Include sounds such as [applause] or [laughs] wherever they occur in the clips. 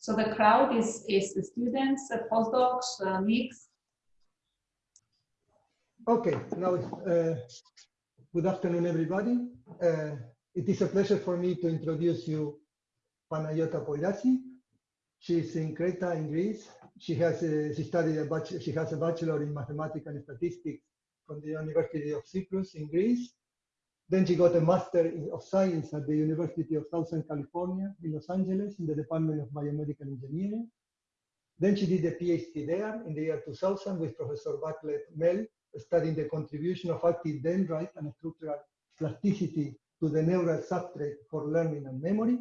So the crowd is, is the students, the postdocs, uh, mix. Okay, now, uh, good afternoon, everybody. Uh, it is a pleasure for me to introduce you Panayiota Poirazi. She's in Creta, in Greece. She has a, she studied a she has a bachelor in mathematics and statistics from the University of Cyprus in Greece. Then she got a Master of Science at the University of Southern California in Los Angeles in the Department of Biomedical Engineering. Then she did a PhD there in the year 2000 with Professor Bartlett Mel, studying the contribution of active dendrite and structural plasticity to the neural substrate for learning and memory.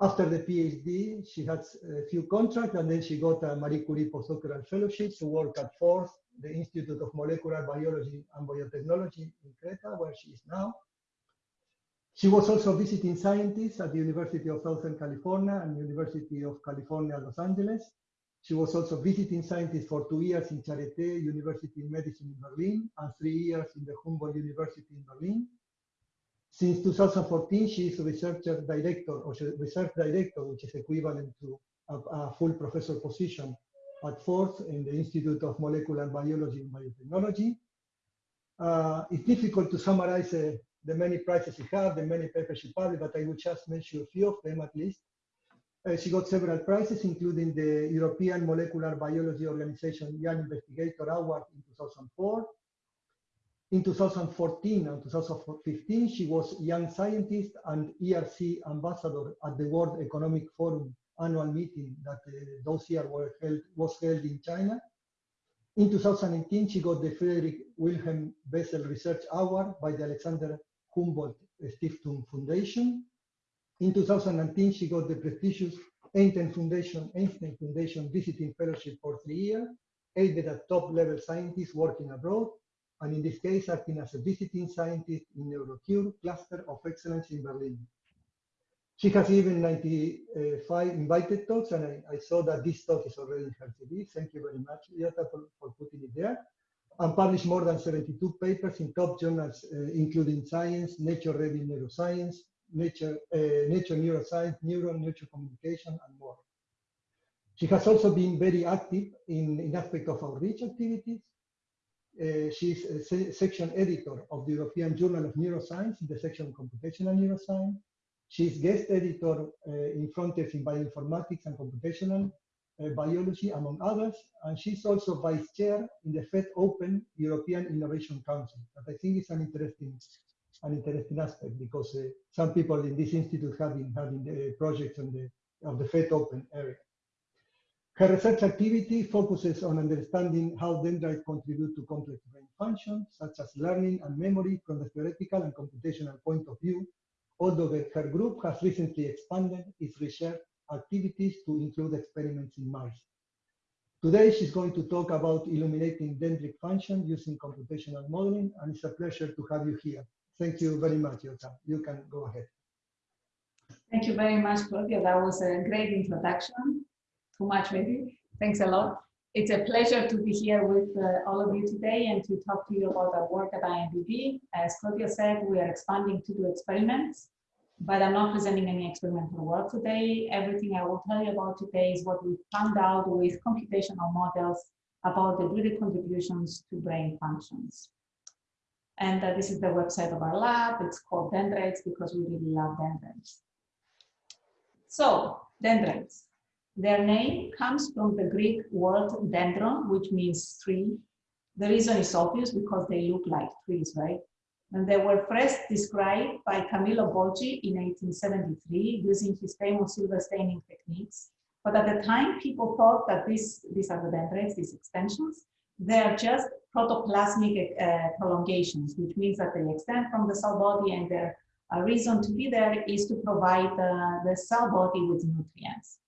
After the PhD, she had a few contracts and then she got a Marie Curie postdoctoral fellowship to work at FORTH the Institute of Molecular Biology and Biotechnology in Creta, where she is now. She was also visiting scientist at the University of Southern California and University of California, Los Angeles. She was also visiting scientist for two years in Charité University in Medicine in Berlin and three years in the Humboldt University in Berlin. Since 2014, she is researcher director or research director, which is equivalent to a, a full professor position at FORTH in the Institute of Molecular Biology and Biotechnology. Uh, it's difficult to summarize uh, the many prizes she had, the many papers she published, but I will just mention a few of them at least. Uh, she got several prizes, including the European Molecular Biology Organization Young Investigator Award in 2004. In 2014 and 2015, she was Young Scientist and ERC Ambassador at the World Economic Forum annual meeting that uh, those years were held, was held in China. In 2018, she got the Friedrich Wilhelm Bessel Research Award by the Alexander Humboldt Stiftung Foundation. In 2019, she got the prestigious Einstein Foundation, Einstein Foundation Visiting Fellowship for three years, aided at top-level scientists working abroad, and in this case, acting as a visiting scientist in Neurocure Cluster of Excellence in Berlin. She has given 95 invited talks, and I, I, saw that this talk is already in her CV. Thank you very much, Yata, for, for putting it there. And published more than 72 papers in top journals, uh, including Science, Nature Reviews Neuroscience, Nature, uh, Nature Neuroscience, Neuro, Nature Communication, and more. She has also been very active in, in aspect of outreach activities. Uh, she's a se section editor of the European Journal of Neuroscience in the section Computational Neuroscience. She's guest editor uh, in Frontiers in Bioinformatics and Computational uh, Biology, among others, and she's also vice chair in the FET Open European Innovation Council. That I think is an interesting, an interesting aspect because uh, some people in this institute have been having the projects on the, of the FET Open area. Her research activity focuses on understanding how dendrites contribute to complex brain functions, such as learning and memory from the theoretical and computational point of view, although the, her group has recently expanded its research activities to include experiments in mice. Today, she's going to talk about illuminating dendritic function using computational modeling, and it's a pleasure to have you here. Thank you very much, Jota. You can go ahead. Thank you very much, Claudia. That was a great introduction. Too much, maybe. Thanks a lot. It's a pleasure to be here with uh, all of you today and to talk to you about our work at IMBB. As Claudia said, we are expanding to do experiments, but I'm not presenting any experimental work today. Everything I will tell you about today is what we found out with computational models about the dendritic contributions to brain functions. And uh, this is the website of our lab. It's called Dendrites because we really love dendrites. So, dendrites. Their name comes from the Greek word dendron, which means tree. The reason is obvious because they look like trees, right? And they were first described by Camillo Golgi in 1873 using his famous silver staining techniques. But at the time, people thought that this, these are the dendrites, these extensions. They are just protoplasmic uh, prolongations, which means that they extend from the cell body and their uh, reason to be there is to provide uh, the cell body with nutrients.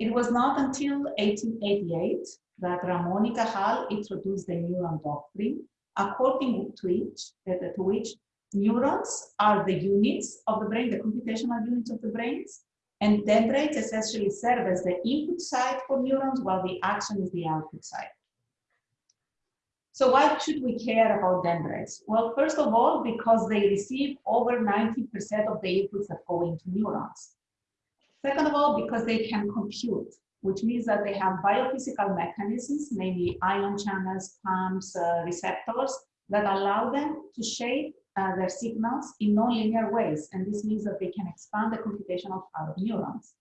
It was not until 1888 that Ramon y Cajal introduced the neuron doctrine, according to which, uh, to which neurons are the units of the brain, the computational units of the brains, and dendrites essentially serve as the input side for neurons while the axon is the output side. So why should we care about dendrites? Well, first of all, because they receive over 90% of the inputs that go into neurons. Second of all, because they can compute, which means that they have biophysical mechanisms, namely ion channels, pumps, uh, receptors, that allow them to shape uh, their signals in nonlinear ways. And this means that they can expand the computational power of neurons.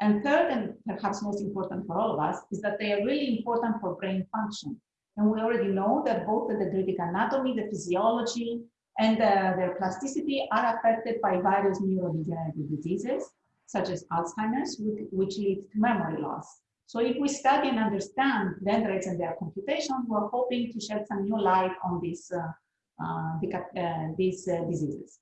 And third, and perhaps most important for all of us, is that they are really important for brain function. And we already know that both the dendritic anatomy, the physiology, and uh, their plasticity are affected by various neurodegenerative diseases, such as Alzheimer's, which leads to memory loss. So if we study and understand dendrites and their computation, we're hoping to shed some new light on these, uh, uh, uh these uh, diseases.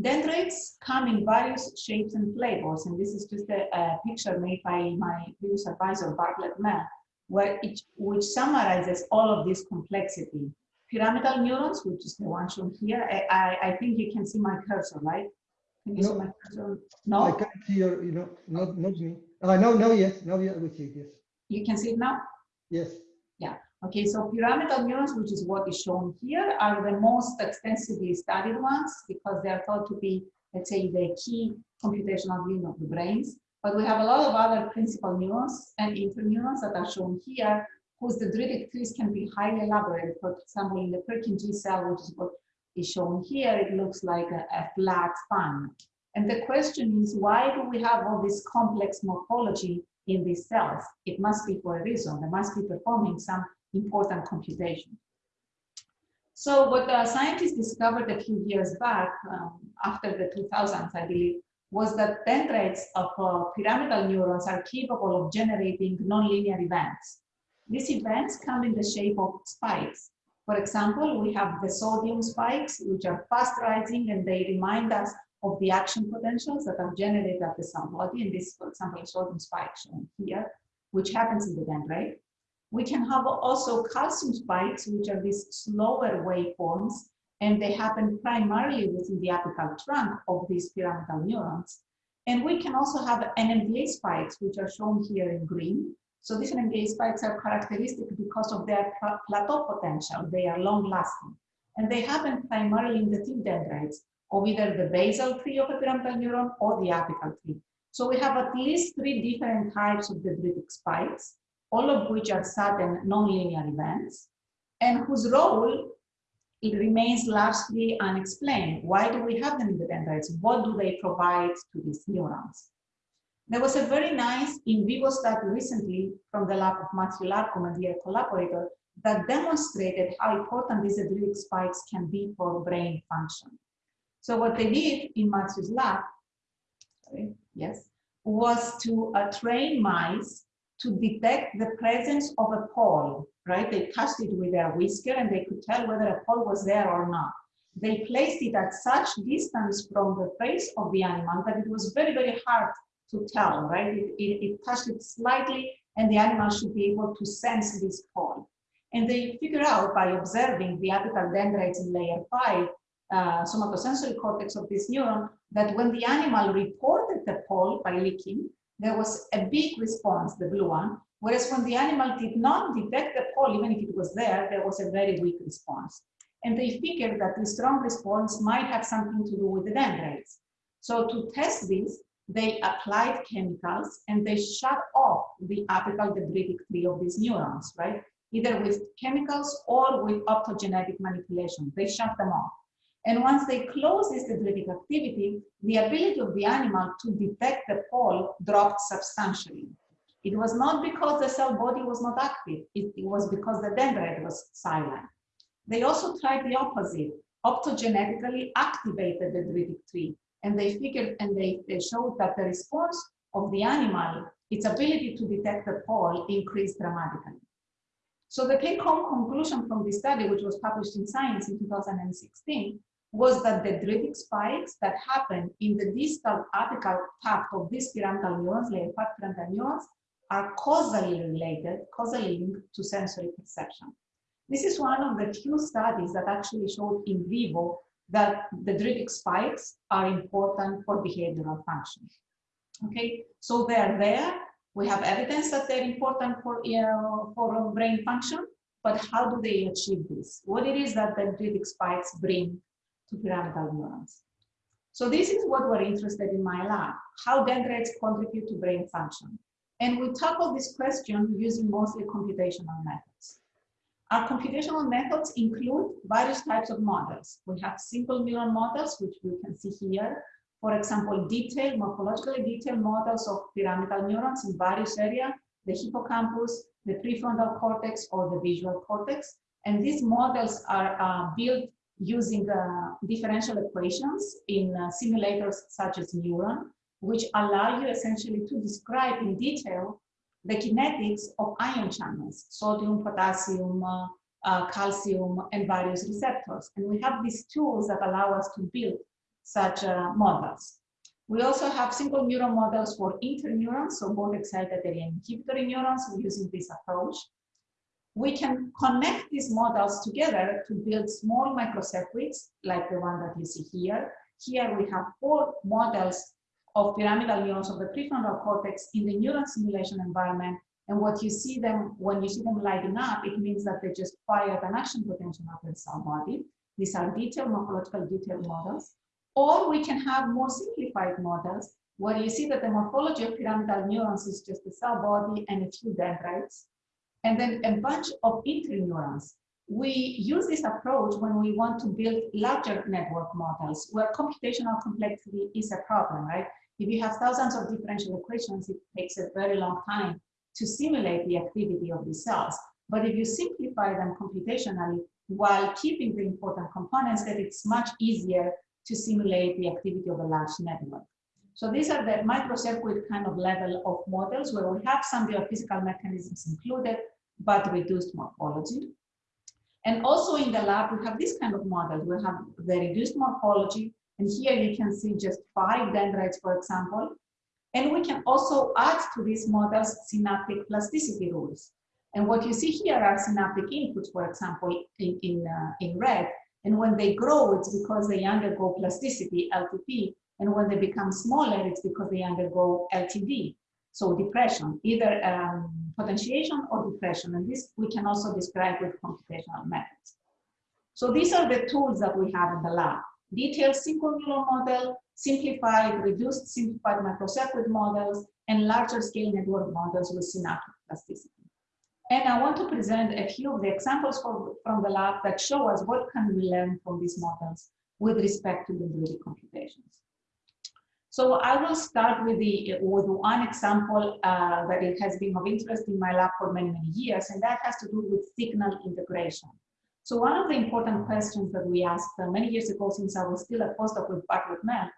Dendrites come in various shapes and flavors, and this is just a, a picture made by my previous advisor, Bartlett Mann, where it, which summarizes all of this complexity. Pyramidal neurons, which is the one shown here, I, I, I think you can see my cursor, right? Can you no, see my cursor? No? I can't see your, you know, not, not me. Uh, no, no, yes, now we see it, yes. You can see it now? Yes. Yeah. Okay, so pyramidal neurons, which is what is shown here, are the most extensively studied ones because they are thought to be, let's say, the key computational unit of the brains. But we have a lot of other principal neurons and interneurons that are shown here, whose dendritic trees can be highly elaborate. For example, in the Purkinje cell, which is what is shown here, it looks like a, a flat fan. And the question is, why do we have all this complex morphology in these cells? It must be for a reason. They must be performing some important computation. So what the scientists discovered a few years back, um, after the 2000s, I believe, was that dendrites of uh, pyramidal neurons are capable of generating nonlinear events. These events come in the shape of spikes. For example, we have the sodium spikes, which are fast rising and they remind us of the action potentials that are generated at the cell body. And this, for example, sodium spike shown here, which happens in the dendrite. We can have also calcium spikes, which are these slower waveforms, and they happen primarily within the apical trunk of these pyramidal neurons. And we can also have NMDA spikes, which are shown here in green. So different NMDA spikes are characteristic because of their plateau potential. They are long lasting. And they happen primarily in the tip dendrites of either the basal tree of a pyramidal neuron or the apical tree. So we have at least three different types of dendritic spikes, all of which are sudden nonlinear events, and whose role it remains largely unexplained. Why do we have them in the dendrites? What do they provide to these neurons? There was a very nice in vivo study recently from the lab of Matthew Larkum and their collaborator that demonstrated how important these dendritic spikes can be for brain function. So what they did in Matthew's lab, sorry, yes, was to uh, train mice to detect the presence of a pole, right? They touched it with their whisker and they could tell whether a pole was there or not. They placed it at such distance from the face of the animal that it was very, very hard to tell, right? It, it, it touched it slightly and the animal should be able to sense this pole. And they figure out by observing the apical dendrites in layer five uh, somatosensory cortex of this neuron that when the animal reported the pole by licking, there was a big response, the blue one, whereas when the animal did not detect the pole, even if it was there, there was a very weak response. And they figured that the strong response might have something to do with the dendrites. So to test this, they applied chemicals and they shut off the apical dendritic tree of these neurons, right? Either with chemicals or with optogenetic manipulation. They shut them off. And once they close this dendritic activity, the ability of the animal to detect the pole dropped substantially. It was not because the cell body was not active, it, it was because the dendrite was silent. They also tried the opposite, optogenetically activated the dendritic tree, and they figured and they, they showed that the response of the animal, its ability to detect the pole increased dramatically. So the take-home conclusion from this study, which was published in Science in 2016, was that the dendritic spikes that happen in the distal apical tuft of these pyramidal neurons, 5 pyramidal neurons, are causally related, causally linked to sensory perception. This is one of the few studies that actually showed in vivo that the dendritic spikes are important for behavioral function. Okay, so they're there. We have evidence that they're important for, uh, for brain function, but how do they achieve this? What it is that the dendritic spikes bring to pyramidal neurons. So this is what we're interested in my lab, how dendrites contribute to brain function. And we tackle this question using mostly computational methods. Our computational methods include various types of models. We have simple neuron models, which you can see here. For example, detailed, morphologically detailed models of pyramidal neurons in various areas, the hippocampus, the prefrontal cortex, or the visual cortex. And these models are uh, built using uh, differential equations in uh, simulators such as Neuron, which allow you essentially to describe in detail the kinetics of ion channels, sodium, potassium, uh, uh, calcium, and various receptors. And we have these tools that allow us to build such uh, models. We also have simple neuron models for interneurons, so both excitatory and inhibitory neurons using this approach. We can connect these models together to build small microcircuits like the one that you see here. Here we have four models of pyramidal neurons of the prefrontal cortex in the neuron simulation environment. And what you see them, when you see them lighting up, it means that they just fired an action potential of the cell body. These are detailed morphological detailed models. Or we can have more simplified models where you see that the morphology of pyramidal neurons is just the cell body and a few dendrites, and then a bunch of interneurons. We use this approach when we want to build larger network models where computational complexity is a problem, right? If you have thousands of differential equations, it takes a very long time to simulate the activity of the cells. But if you simplify them computationally while keeping the important components, then it's much easier to simulate the activity of a large network. So these are the microcircuit kind of level of models where we have some biophysical mechanisms included, but reduced morphology. And also in the lab, we have this kind of model. We have the reduced morphology, and here you can see just five dendrites, for example. And we can also add to these models synaptic plasticity rules. And what you see here are synaptic inputs, for example, in, in, uh, in red. And when they grow, it's because they undergo plasticity, LTP. And when they become smaller, it's because they undergo LTD. So depression, either um, potentiation or depression. And this we can also describe with computational methods. So these are the tools that we have in the lab detailed single neural model, simplified, reduced simplified microcircuit models, and larger scale network models with synaptic plasticity. And I want to present a few of the examples from, from the lab that show us what can we learn from these models with respect to the 3D computations. So I will start with, the, with one example uh, that it has been of interest in my lab for many, many years, and that has to do with signal integration. So one of the important questions that we asked uh, many years ago, since I was still a postdoc with Bartlett Mel,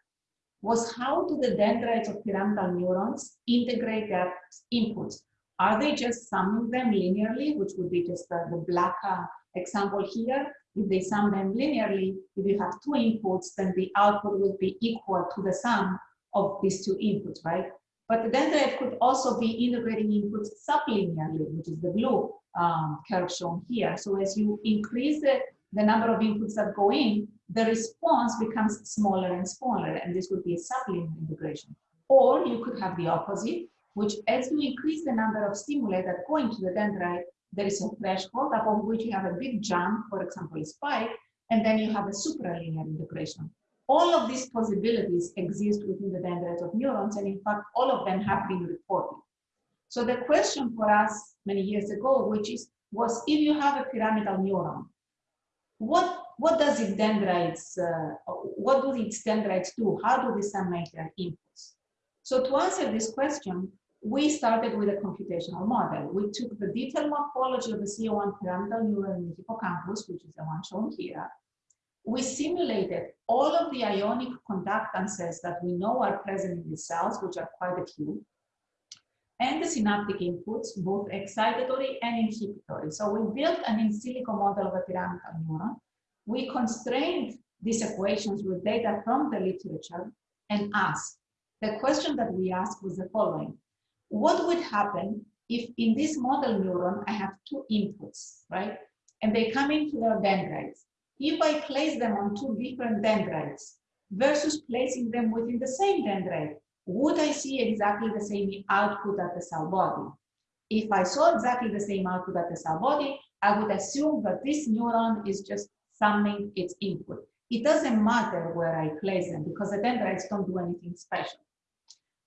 was how do the dendrites of pyramidal neurons integrate their inputs? Are they just summing them linearly, which would be just uh, the black uh, example here? If they sum them linearly, if you have two inputs, then the output will be equal to the sum of these two inputs, right? But the dendrite could also be integrating inputs sublinearly, which is the blue um, curve shown here. So as you increase the, the number of inputs that go in, the response becomes smaller and smaller, and this would be a sublinear integration. Or you could have the opposite, which as you increase the number of stimuli that go into the dendrite, there is a threshold above which you have a big jump, for example, a spike, and then you have a supralinear integration. All of these possibilities exist within the dendrites of neurons, and in fact, all of them have been reported. So the question for us many years ago, which is, was if you have a pyramidal neuron, what what does its dendrites, uh, what do its dendrites do? How do they disseminate their inputs? So to answer this question, we started with a computational model. We took the detailed morphology of the CA1 pyramidal neuron in the hippocampus, which is the one shown here. We simulated all of the ionic conductances that we know are present in the cells, which are quite a few and the synaptic inputs, both excitatory and inhibitory. So we built an in silico model of a pyramidal neuron. We constrained these equations with data from the literature and asked. The question that we asked was the following. What would happen if in this model neuron, I have two inputs, right? And they come into their dendrites. If I place them on two different dendrites versus placing them within the same dendrite, would I see exactly the same output at the cell body? If I saw exactly the same output at the cell body, I would assume that this neuron is just summing its input. it doesn't matter where I place them because the dendrites don't do anything special.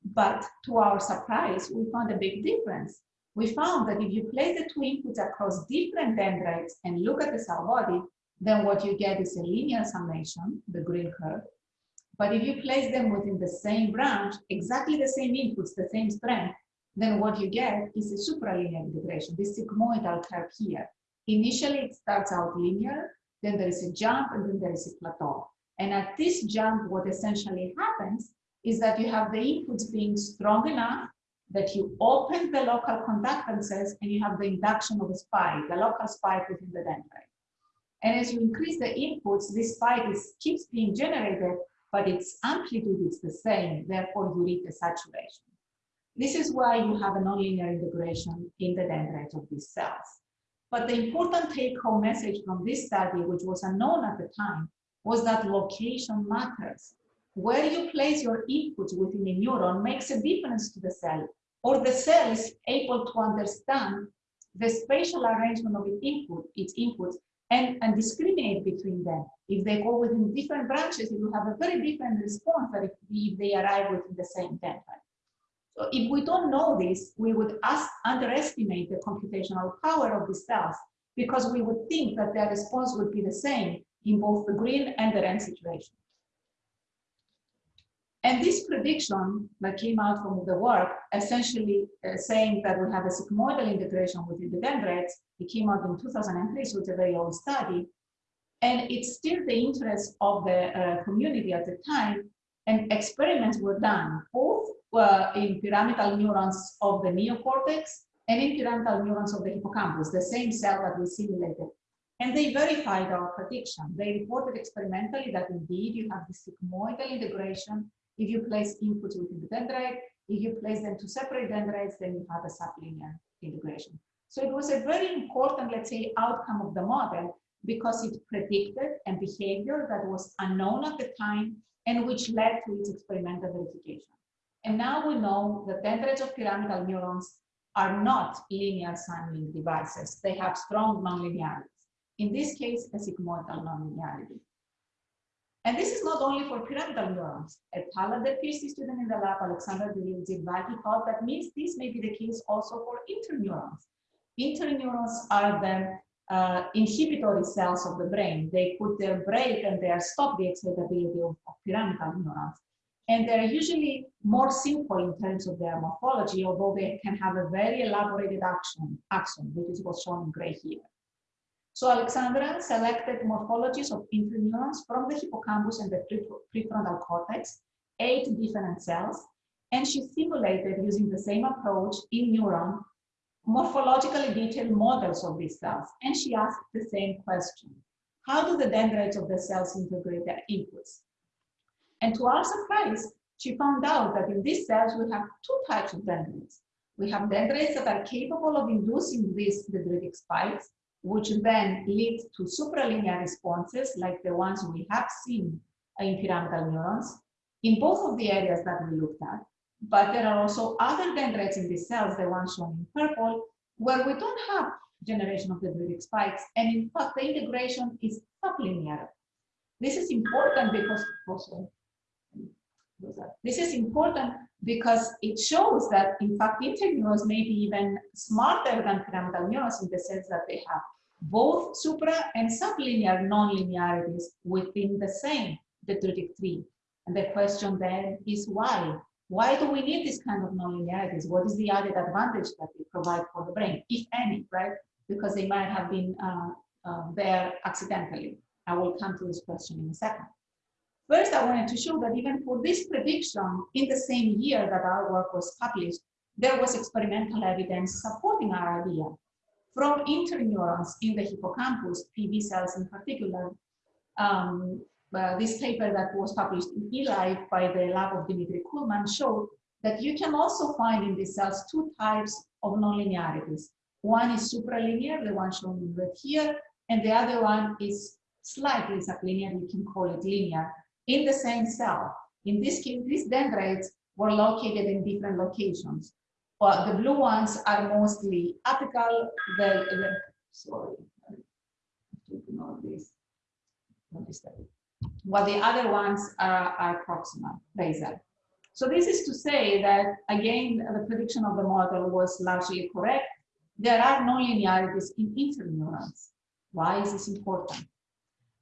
But to our surprise, we found a big difference. We found that if you place the two inputs across different dendrites and look at the cell body, then what you get is a linear summation, the green curve. But if you place them within the same branch, exactly the same inputs, the same strength, then what you get is a supralinear integration, this sigmoidal curve here. Initially, it starts out linear, then there is a jump, and then there is a plateau. And at this jump, what essentially happens is that you have the inputs being strong enough that you open the local conductances and you have the induction of a spike, the local spike within the dendrite. And as you increase the inputs, this spike is, keeps being generated, but its amplitude is the same, therefore you reach the saturation. This is why you have a nonlinear integration in the dendrites of these cells. But the important take-home message from this study, which was unknown at the time, was that location matters. Where you place your inputs within a neuron makes a difference to the cell, or the cell is able to understand the spatial arrangement of its input, its inputs, and, and discriminate between them. If they go within different branches, it will have a very different response than if, if they arrive within the same dendrite. So if we don't know this, we would ask, underestimate the computational power of the cells because we would think that their response would be the same in both the green and the red situation. And this prediction that came out from the work, essentially uh, saying that we have a sigmoidal integration within the dendrites, it came out in 2003, so it's a very old study. And it's still the interest of the uh, community at the time, and experiments were done, both uh, in pyramidal neurons of the neocortex and in pyramidal neurons of the hippocampus, the same cell that we simulated. And they verified our prediction. They reported experimentally that indeed you have the sigmoidal integration if you place inputs within the dendrite. If you place them to separate dendrites, then you have a sublinear integration. So it was a very important, let's say, outcome of the model because it predicted a behavior that was unknown at the time and which led to its experimental verification. And now we know that dendrites of pyramidal neurons are not linear signaling devices. They have strong nonlinearities. In this case, a sigmoidal nonlinearity. And this is not only for pyramidal neurons. A talented PhD student in the lab, Alexander Tzilivaki, thought that means this may be the case also for interneurons. Interneurons are the uh, inhibitory cells of the brain. They put their brake and they stop the excitability of, of pyramidal neurons. And they're usually more simple in terms of their morphology, although they can have a very elaborated action, axon, which is what's shown in gray here. So Alexandra selected morphologies of interneurons from the hippocampus and the prefrontal cortex, eight different cells, and she simulated using the same approach in neuron morphologically detailed models of these cells. And she asked the same question. How do the dendrites of the cells integrate their inputs? And to our surprise, she found out that in these cells, we have two types of dendrites. We have dendrites that are capable of inducing these dendritic spikes, which then lead to supralinear responses like the ones we have seen in pyramidal neurons in both of the areas that we looked at. But there are also other dendrites in these cells, the ones shown in purple, where we don't have generation of the dendritic spikes. And in fact, the integration is sublinear. This is important because also, this is important because it shows that in fact interneurons may be even smarter than pyramidal neurons in the sense that they have both supra and sublinear nonlinearities within the same dendritic tree. And the question then is why? Why do we need this kind of nonlinearities? What is the added advantage that they provide for the brain, if any, right? Because they might have been uh, uh, there accidentally. I will come to this question in a second. First, I wanted to show that even for this prediction, in the same year that our work was published, there was experimental evidence supporting our idea. From interneurons in the hippocampus, PV cells in particular, um, uh, this paper that was published in eLife by the lab of Dimitri Kullmann showed that you can also find in these cells two types of nonlinearities. One is supralinear, the one shown in red here, and the other one is slightly sublinear, you can call it linear, in the same cell. In this case, these dendrites were located in different locations. Well, the blue ones are mostly apical, the, the sorry, ignore this. While the other ones are, are proximal, basal. So this is to say that, again, the prediction of the model was largely correct. There are no nonlinearities in interneurons. Why is this important?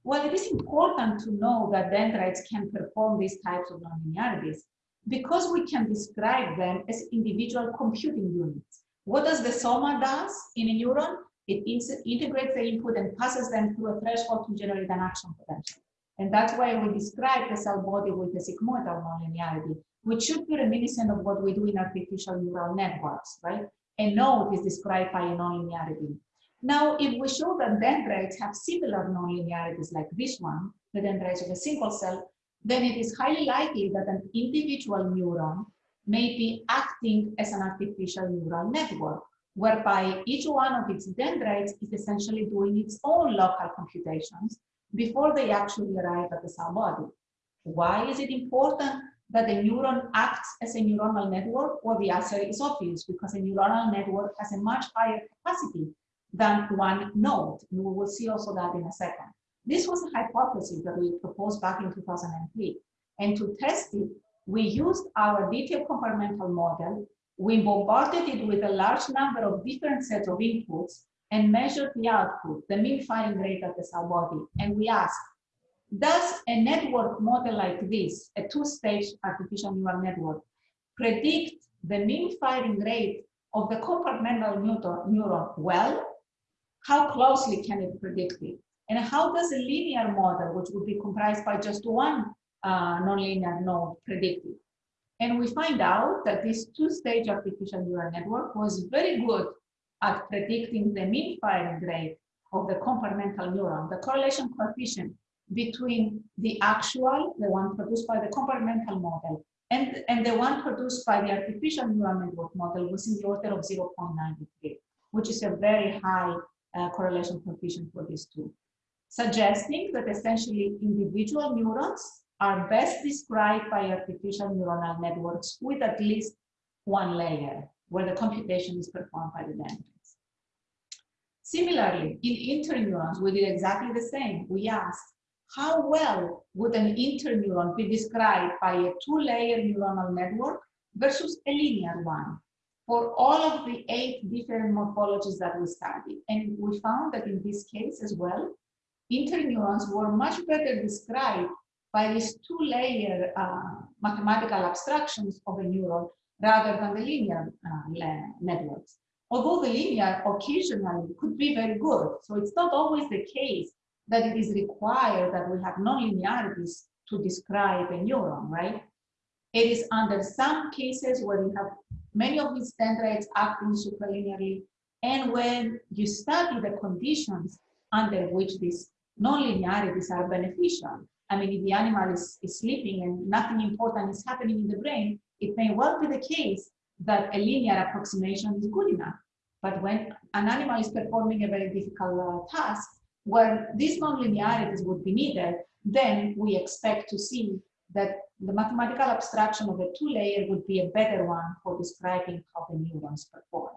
Well, it is important to know that dendrites can perform these types of nonlinearities because we can describe them as individual computing units. What does the soma does in a neuron? It integrates the input and passes them through a threshold to generate an action potential. And that's why we describe the cell body with a sigmoidal nonlinearity, which should be reminiscent of what we do in artificial neural networks, right? A node is described by a nonlinearity. Now, if we show that dendrites have similar nonlinearities like this one, the dendrites of a single cell, then it is highly likely that an individual neuron may be acting as an artificial neural network, whereby each one of its dendrites is essentially doing its own local computations before they actually arrive at the cell body. Why is it important that the neuron acts as a neuronal network? Well, the answer is obvious because a neuronal network has a much higher capacity than one node. And we will see also that in a second. This was a hypothesis that we proposed back in 2003. And to test it, we used our detailed compartmental model. We bombarded it with a large number of different sets of inputs and measured the output, the mean firing rate of the cell body. And we asked, does a network model like this, a two-stage artificial neural network, predict the mean firing rate of the compartmental neuron well? How closely can it predict it? And how does a linear model, which would be comprised by just one uh, nonlinear node, predict it? And we find out that this two-stage artificial neural network was very good at predicting the mean firing rate of the compartmental neuron, the correlation coefficient between the actual, the one produced by the compartmental model, and, and the one produced by the artificial neural network model was in the order of 0.93, which is a very high uh, correlation coefficient for these two, suggesting that essentially individual neurons are best described by artificial neuronal networks with at least one layer where the computation is performed by the dendrites. Similarly, in interneurons, we did exactly the same. We asked, how well would an interneuron be described by a two-layer neuronal network versus a linear one for all of the eight different morphologies that we studied. And we found that in this case as well, interneurons were much better described by these two-layer uh, mathematical abstractions of a neuron rather than the linear uh, networks. Although the linear occasionally could be very good, so it's not always the case that it is required that we have nonlinearities to describe a neuron, right? It is under some cases where you have many of these dendrites acting superlinearly, and when you study the conditions under which these nonlinearities are beneficial. I mean, if the animal is, is sleeping and nothing important is happening in the brain, it may well be the case that a linear approximation is good enough. But when an animal is performing a very difficult uh, task, where these nonlinearities would be needed, then we expect to see that the mathematical abstraction of a two-layer would be a better one for describing how the neurons perform.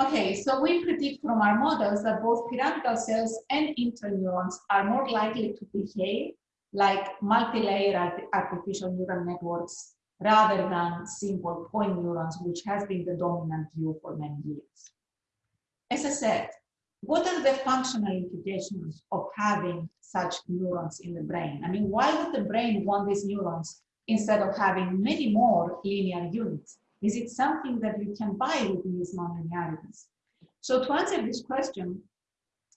Okay, so we predict from our models that both pyramidal cells and interneurons are more likely to behave like multi-layer artificial neural networks rather than simple point neurons, which has been the dominant view for many years. As I said, what are the functional implications of having such neurons in the brain? I mean, why would the brain want these neurons instead of having many more linear units? Is it something that we can buy with these nonlinearities? So to answer this question,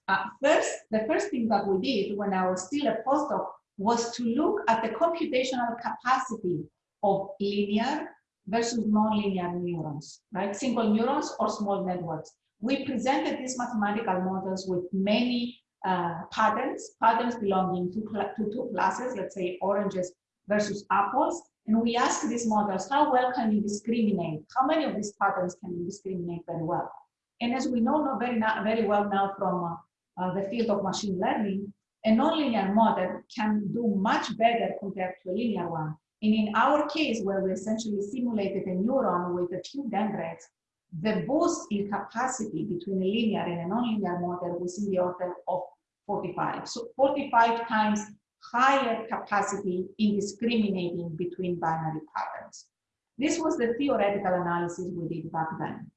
uh, first, the first thing that we did when I was still a postdoc was to look at the computational capacity of linear versus nonlinear neurons, right? Single neurons or small networks. We presented these mathematical models with many uh, patterns, patterns belonging to, to two classes, let's say oranges versus apples, and we asked these models, how well can you discriminate? How many of these patterns can you discriminate very well? And as we know very, very well now from uh, uh, the field of machine learning, a nonlinear model can do much better compared to a linear one. And in our case, where we essentially simulated a neuron with a few dendrites, the boost in capacity between a linear and a nonlinear model was in the order of 45. So 45 times higher capacity in discriminating between binary patterns. This was the theoretical analysis we did back then.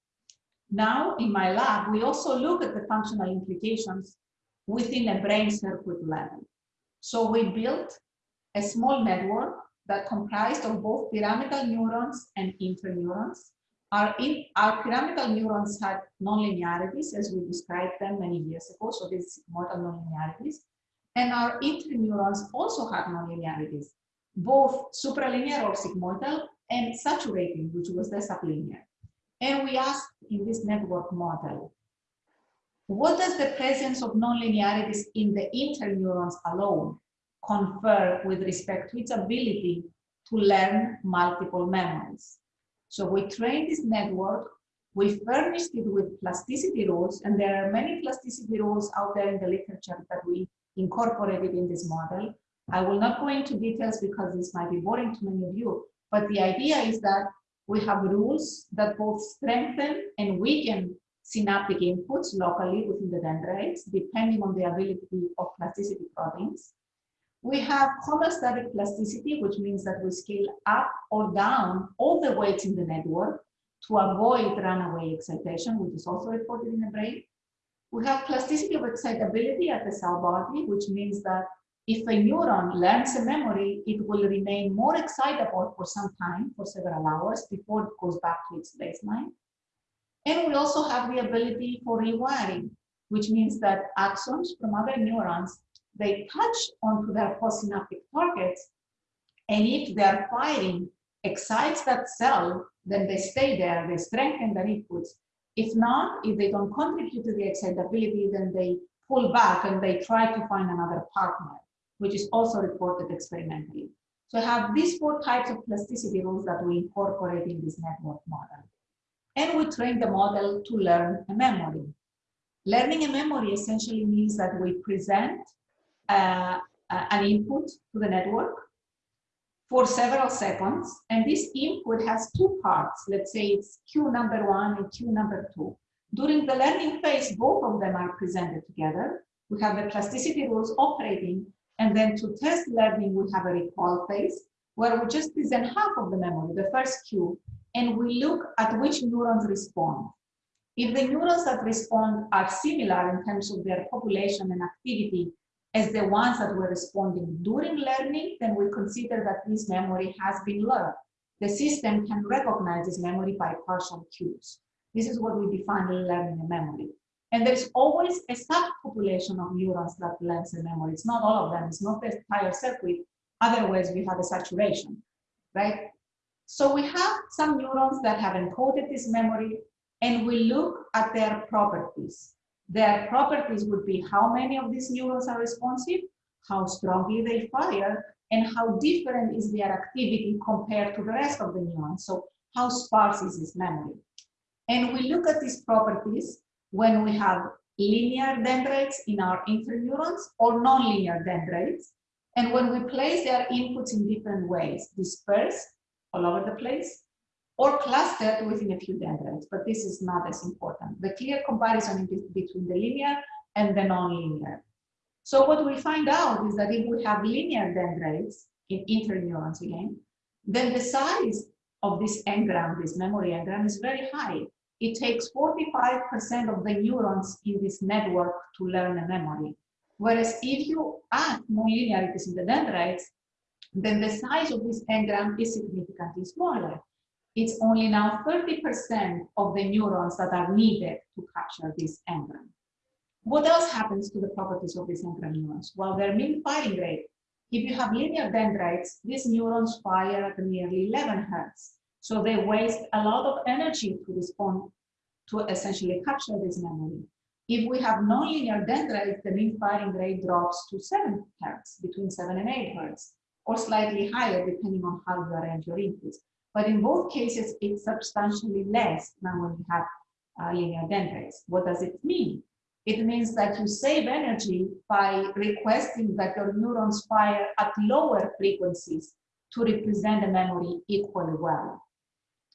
Now, in my lab, we also look at the functional implications within a brain circuit level. So we built a small network that comprised of both pyramidal neurons and interneurons. Our, our pyramidal neurons had nonlinearities as we described them many years ago, so these model nonlinearities. And our interneurons also had nonlinearities, both supralinear or sigmoidal and saturating, which was the sublinear. And we asked in this network model, what does the presence of nonlinearities in the interneurons alone confer with respect to its ability to learn multiple memories? So we trained this network, we furnished it with plasticity rules, and there are many plasticity rules out there in the literature that we incorporated in this model. I will not go into details because this might be boring to many of you, but the idea is that we have rules that both strengthen and weaken synaptic inputs locally within the dendrites, depending on the ability of plasticity proteins. We have homeostatic plasticity, which means that we scale up or down all the weights in the network to avoid runaway excitation, which is also reported in the brain. We have plasticity of excitability at the cell body, which means that if a neuron learns a memory, it will remain more excitable for some time, for several hours, before it goes back to its baseline. And we also have the ability for rewiring, which means that axons from other neurons, they touch onto their postsynaptic targets, and if they're firing excites that cell, then they stay there, they strengthen their inputs. If not, if they don't contribute to the excitability, then they pull back and they try to find another partner which is also reported experimentally. So I have these four types of plasticity rules that we incorporate in this network model. And we train the model to learn a memory. Learning a memory essentially means that we present uh, an input to the network for several seconds. And this input has two parts. Let's say it's cue number one and cue number two. During the learning phase, both of them are presented together. We have the plasticity rules operating and then to test learning, we have a recall phase where we just present half of the memory, the first cue, and we look at which neurons respond. If the neurons that respond are similar in terms of their population and activity as the ones that were responding during learning, then we consider that this memory has been learned. The system can recognize this memory by partial cues. This is what we define learning a memory. And there's always a subpopulation of neurons that learns the memory. It's not all of them, it's not the entire circuit. Otherwise, we have a saturation, right? So we have some neurons that have encoded this memory and we look at their properties. Their properties would be how many of these neurons are responsive, how strongly they fire, and how different is their activity compared to the rest of the neurons. So how sparse is this memory? And we look at these properties when we have linear dendrites in our interneurons or nonlinear dendrites. And when we place their inputs in different ways, dispersed all over the place, or clustered within a few dendrites, but this is not as important. The clear comparison is between the linear and the nonlinear. So what we find out is that if we have linear dendrites in interneurons again, then the size of this engram, this memory engram, is very high it takes 45% of the neurons in this network to learn a memory. Whereas if you add nonlinearities in the dendrites, then the size of this engram is significantly smaller. It's only now 30% of the neurons that are needed to capture this engram. What else happens to the properties of these engram neurons? Well, their mean firing rate. If you have linear dendrites, these neurons fire at nearly 11 hertz. So they waste a lot of energy to respond to essentially capture this memory. If we have nonlinear dendrites, the mean firing rate drops to 7 hertz, between 7 and 8 hertz, or slightly higher depending on how you arrange your inputs. But in both cases, it's substantially less than when you have uh, linear dendrites. What does it mean? It means that you save energy by requesting that your neurons fire at lower frequencies to represent the memory equally well.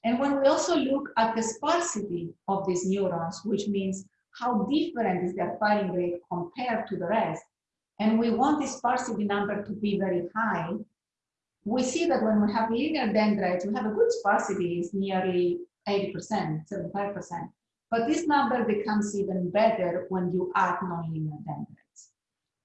And when we also look at the sparsity of these neurons, which means how different is their firing rate compared to the rest, and we want this sparsity number to be very high, we see that when we have linear dendrites, we have a good sparsity, is nearly 80%, 75%. But this number becomes even better when you add nonlinear dendrites.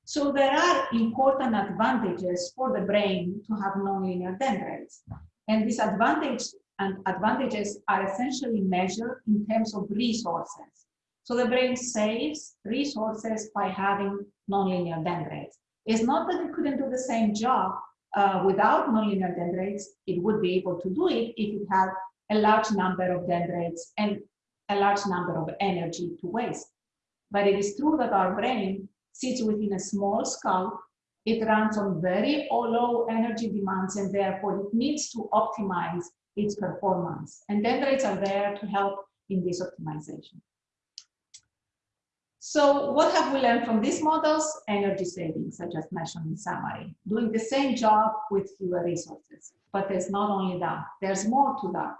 So there are important advantages for the brain to have nonlinear dendrites. And these advantage and advantages are essentially measured in terms of resources. So the brain saves resources by having nonlinear dendrites. It's not that it couldn't do the same job uh, without nonlinear dendrites, it would be able to do it if it had a large number of dendrites and a large number of energy to waste. But it is true that our brain sits within a small skull. It runs on very low energy demands and therefore it needs to optimize its performance. And dendrites are there to help in this optimization. So what have we learned from these models? Energy savings, I just mentioned in summary, doing the same job with fewer resources. But there's not only that, there's more to that.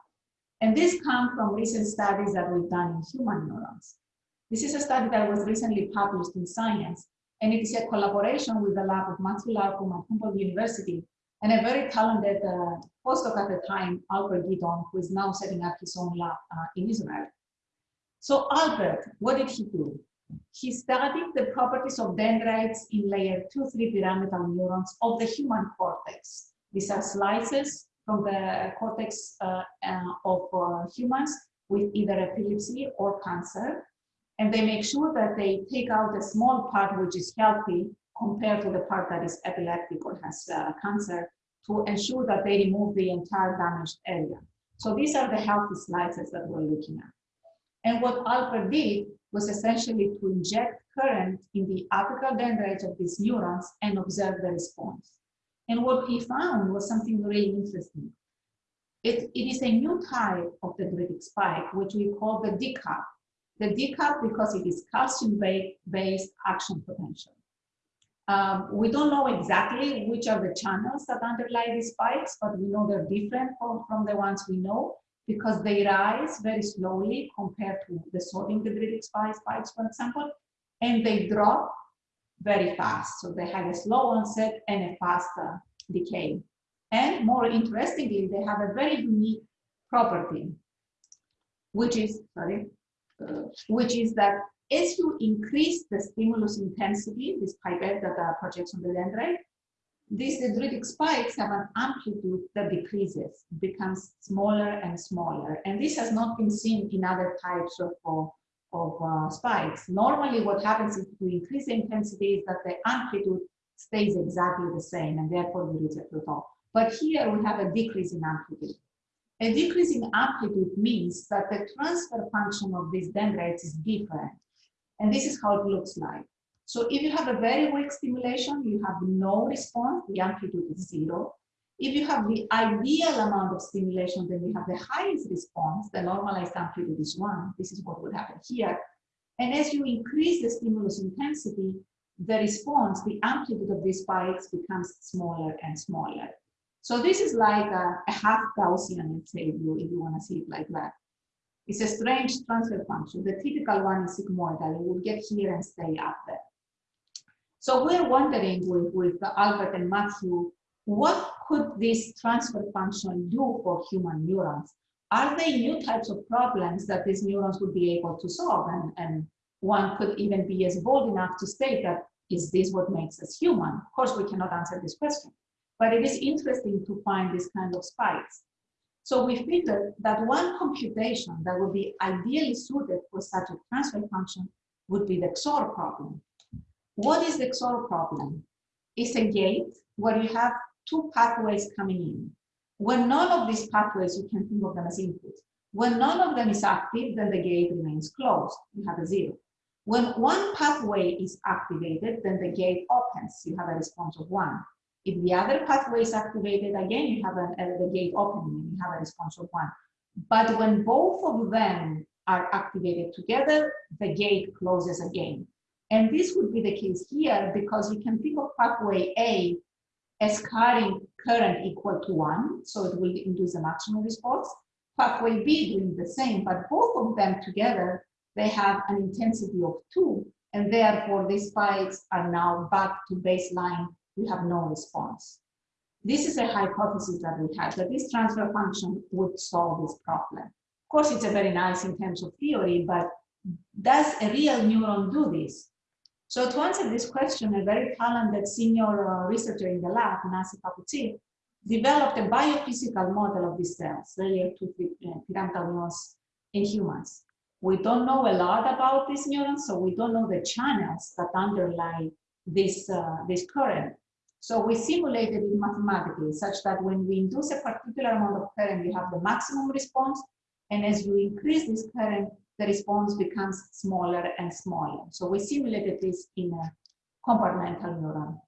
And this comes from recent studies that we've done in human neurons. This is a study that was recently published in Science, and it is a collaboration with the lab of Matthew Larkum at Humboldt University and a very talented uh, postdoc at the time, Albert Gidon, who is now setting up his own lab uh, in Israel. So Albert, what did he do? He studied the properties of dendrites in layer 2-3 pyramidal neurons of the human cortex. These are slices from the cortex uh, uh, of uh, humans with either epilepsy or cancer. And they make sure that they take out a small part which is healthy compared to the part that is epileptic or has uh, cancer to ensure that they remove the entire damaged area. So these are the healthy slices that we're looking at. And what Albert did was essentially to inject current in the apical dendrites of these neurons and observe the response. And what he found was something really interesting. It, it is a new type of dendritic spike, which we call the DCAP. The DCAP because it is calcium-based action potential. Um, we don't know exactly which are the channels that underlie these spikes, but we know they're different from, from the ones we know because they rise very slowly compared to the sodium dendritic spikes, for example, and they drop very fast. So they have a slow onset and a faster decay. And more interestingly, they have a very unique property, which is, sorry, uh, which is that as you increase the stimulus intensity, this pipette that uh, projects on the dendrite, these dendritic spikes have an amplitude that decreases, becomes smaller and smaller. And this has not been seen in other types of, of, of uh, spikes. Normally what happens if to increase the intensity is that the amplitude stays exactly the same and therefore we reach a plateau. But here we have a decrease in amplitude. A decrease in amplitude means that the transfer function of these dendrites is different. And this is how it looks like. So if you have a very weak stimulation, you have no response, the amplitude is zero. If you have the ideal amount of stimulation, then you have the highest response, the normalized amplitude is one. This is what would happen here. And as you increase the stimulus intensity, the response, the amplitude of these spikes becomes smaller and smaller. So this is like a, a half Gaussian, let's say, if you, if you want to see it like that. It's a strange transfer function. The typical one is sigmoidal. It will get here and stay up there. So we're wondering with, with Albert and Matthew, what could this transfer function do for human neurons? Are they new types of problems that these neurons would be able to solve? And, and one could even be as bold enough to state that, is this what makes us human? Of course, we cannot answer this question, but it is interesting to find this kind of spikes. So we figured that one computation that would be ideally suited for such a transfer function would be the XOR problem. What is the XOR problem? It's a gate where you have two pathways coming in. When none of these pathways, you can think of them as inputs. When none of them is active, then the gate remains closed. You have a zero. When one pathway is activated, then the gate opens. You have a response of one. If the other pathway is activated, again, you have an, uh, the gate opening and you have a response of one. But when both of them are activated together, the gate closes again. And this would be the case here because you can think of pathway A as carrying current equal to one, so it will induce a maximum response. Pathway B doing the same, but both of them together they have an intensity of two, and therefore these spikes are now back to baseline. We have no response. This is a hypothesis that we had, that this transfer function would solve this problem. Of course, it's a very nice in terms of theory, but does a real neuron do this? So to answer this question, a very talented senior uh, researcher in the lab, Nancy Papoutsi, developed a biophysical model of these cells, layer 2 uh, pyramidal neurons in humans. We don't know a lot about these neurons, so we don't know the channels that underlie this, uh, this current. So we simulated it mathematically such that when we induce a particular amount of current, you have the maximum response. And as you increase this current, the response becomes smaller and smaller. So we simulated this in a compartmental neuron.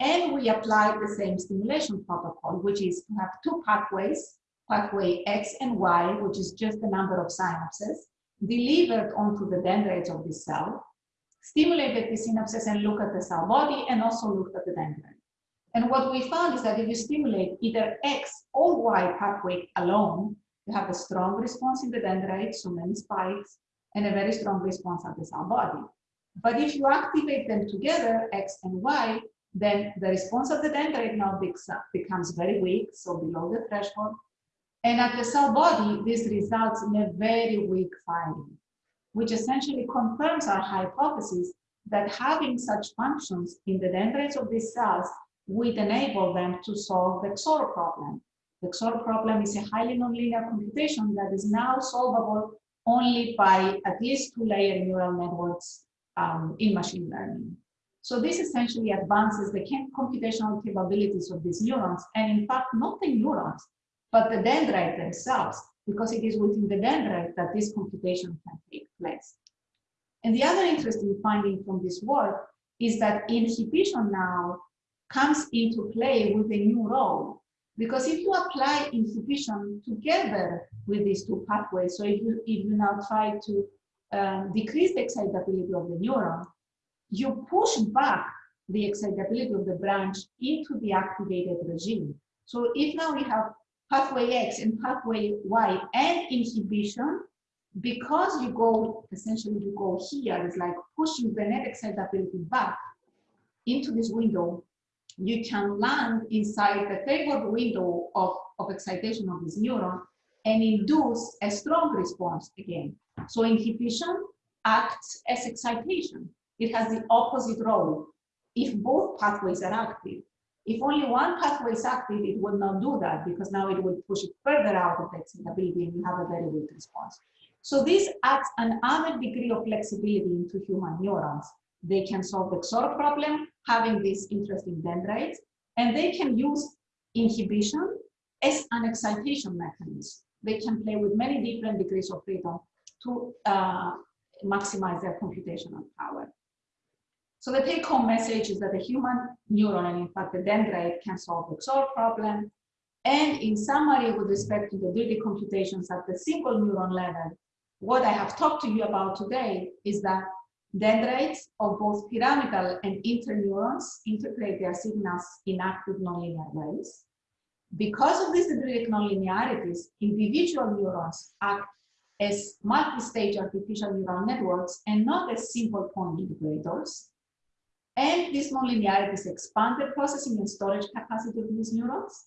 And we applied the same stimulation protocol, which is to have two pathways, pathway X and Y, which is just the number of synapses, delivered onto the dendrites of the cell, stimulated the synapses and look at the cell body and also looked at the dendrite. And what we found is that if you stimulate either X or Y pathway alone, you have a strong response in the dendrite, so many spikes, and a very strong response at the cell body. But if you activate them together, X and Y, then the response of the dendrite now becomes very weak, so below the threshold. And at the cell body, this results in a very weak firing, which essentially confirms our hypothesis that having such functions in the dendrites of these cells would enable them to solve the XOR problem. The XOR problem is a highly nonlinear computation that is now solvable only by at least two-layer neural networks um, in machine learning. So this essentially advances the computational capabilities of these neurons, and in fact, not the neurons, but the dendrite themselves, because it is within the dendrite that this computation can take place. And the other interesting finding from this work is that inhibition now comes into play with a new role. Because if you apply inhibition together with these two pathways, so if you, if you now try to um, decrease the excitability of the neuron, you push back the excitability of the branch into the activated regime. So if now we have pathway X and pathway Y and inhibition, because you go, essentially you go here, it's like pushing the net excitability back into this window, you can land inside the favored window of, of excitation of this neuron and induce a strong response again. So inhibition acts as excitation it has the opposite role if both pathways are active. If only one pathway is active, it will not do that because now it will push it further out of the excitability and you have a very weak response. So this adds an added degree of flexibility into human neurons. They can solve the XOR problem, having these interesting dendrites, and they can use inhibition as an excitation mechanism. They can play with many different degrees of freedom to uh, maximize their computational power. So the take home message is that the human neuron and in fact the dendrite can solve the XOR problem. And in summary, with respect to the dirty computations at the single neuron level, what I have talked to you about today is that dendrites of both pyramidal and interneurons interpret their signals in active nonlinear ways. Because of these dendritic nonlinearities, individual neurons act as multi-stage artificial neural networks and not as simple point integrators. And this nonlinearities expand the processing and storage capacity of these neurons.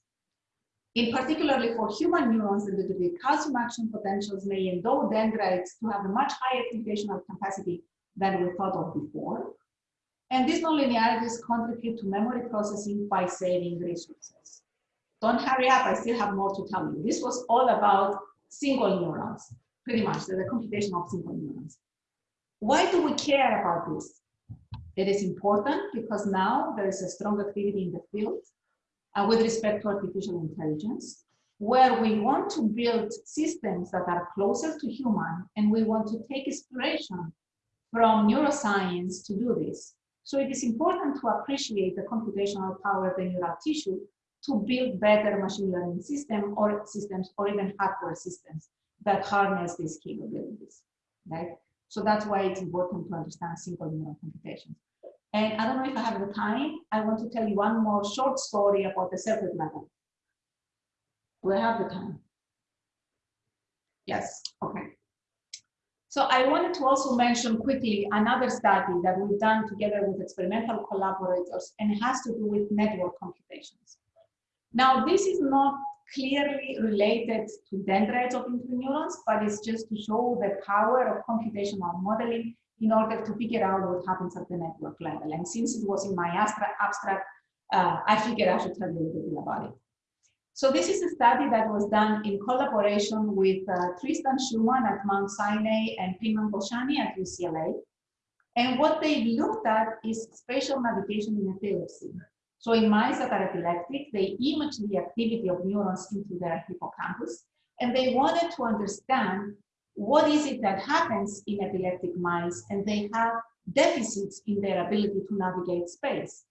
In particularly for human neurons, the, the calcium action potentials may endow dendrites to have a much higher computational capacity than we thought of before. And these nonlinearities contribute to memory processing by saving resources. Don't hurry up, I still have more to tell you. This was all about single neurons, pretty much, the computation of single neurons. Why do we care about this? It is important because now there is a strong activity in the field uh, with respect to artificial intelligence, where we want to build systems that are closer to human, and we want to take inspiration from neuroscience to do this. So it is important to appreciate the computational power of the neural tissue to build better machine learning system or systems or even hardware systems that harness these capabilities, right? So that's why it's important to understand simple neural computations. And I don't know if I have the time. I want to tell you one more short story about the circuit level. Do I have the time? Yes, okay. So I wanted to also mention quickly another study that we've done together with experimental collaborators and has to do with network computations. Now, this is not clearly related to dendrites of interneurons, but it's just to show the power of computational modeling in order to figure out what happens at the network level. And since it was in my abstract, uh, I figured I should tell you a little bit about it. So this is a study that was done in collaboration with uh, Tristan Shuman at Mount Sinai and Peyman Golshani at UCLA. And what they looked at is spatial navigation in epilepsy. So in mice that are epileptic, they image the activity of neurons into their hippocampus, and they wanted to understand what is it that happens in epileptic mice, and they have deficits in their ability to navigate space.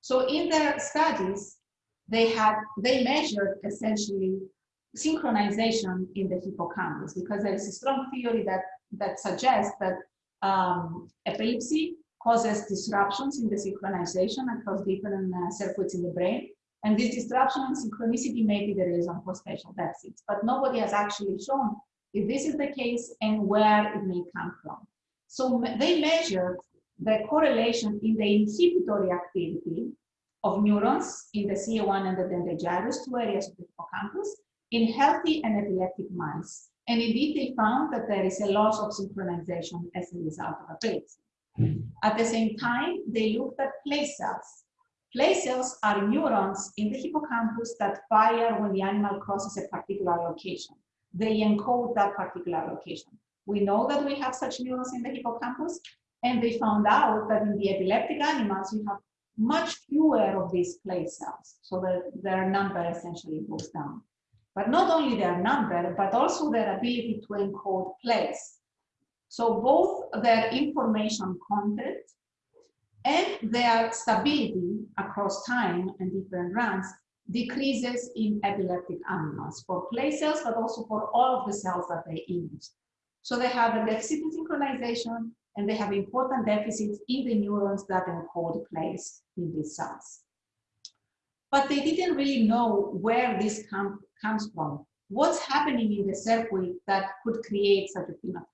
So in their studies, they had they measured essentially synchronization in the hippocampus because there is a strong theory that that suggests that um, epilepsy causes disruptions in the synchronization across different uh, circuits in the brain. And this disruption and synchronicity may be the reason for spatial deficits, but nobody has actually shown if this is the case and where it may come from. So they measured the correlation in the inhibitory activity of neurons in the CA1 and the dentate gyrus, two areas of the hippocampus, in healthy and epileptic mice. And indeed, they found that there is a loss of synchronization as a result of epilepsy. Hmm. At the same time, they looked at place cells. Place cells are neurons in the hippocampus that fire when the animal crosses a particular location. They encode that particular location. We know that we have such neurons in the hippocampus, and they found out that in the epileptic animals, you have much fewer of these place cells, so their number essentially goes down. But not only their number, but also their ability to encode place. So both their information content and their stability across time and different runs decreases in epileptic animals for place cells, but also for all of the cells that they image. So they have a deficit in synchronization and they have important deficits in the neurons that encode place in these cells. But they didn't really know where this com comes from. What's happening in the circuit that could create such a phenotype?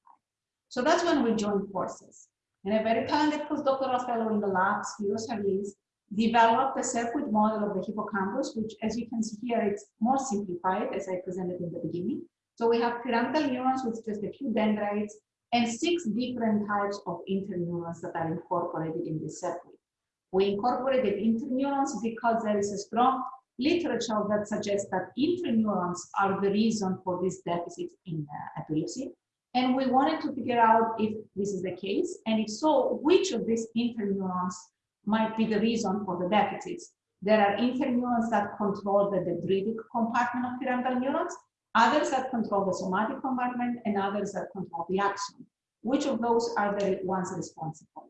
So that's when we joined forces. And a very talented postdoctoral fellow in the lab, Spyros Chavlis, developed a circuit model of the hippocampus, which as you can see here, it's more simplified as I presented in the beginning. So we have pyramidal neurons with just a few dendrites and six different types of interneurons that are incorporated in this circuit. We incorporated interneurons because there is a strong literature that suggests that interneurons are the reason for this deficit in uh, epilepsy. And we wanted to figure out if this is the case, and if so, which of these interneurons might be the reason for the deficits. There are interneurons that control the dendritic compartment of pyramidal neurons, others that control the somatic compartment, and others that control the axon. Which of those are the ones responsible?